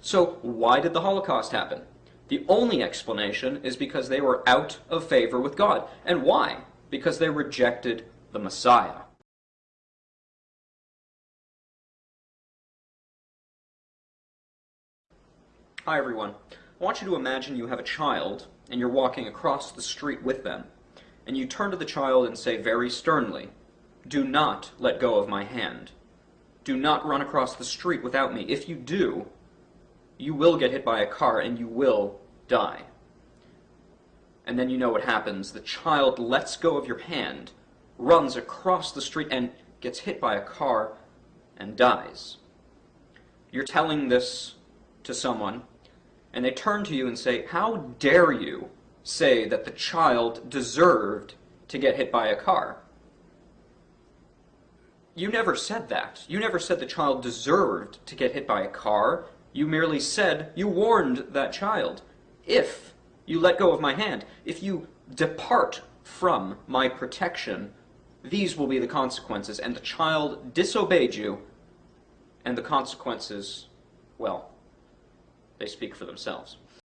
So why did the Holocaust happen? The only explanation is because they were out of favor with God. And why? Because they rejected the Messiah. Hi everyone. I want you to imagine you have a child and you're walking across the street with them. And you turn to the child and say very sternly, Do not let go of my hand. Do not run across the street without me. If you do, you will get hit by a car and you will die. And then you know what happens. The child lets go of your hand, runs across the street, and gets hit by a car and dies. You're telling this to someone and they turn to you and say, How dare you say that the child deserved to get hit by a car? You never said that. You never said the child deserved to get hit by a car. You merely said you warned that child. If you let go of my hand, if you depart from my protection, these will be the consequences. And the child disobeyed you, and the consequences, well, they speak for themselves.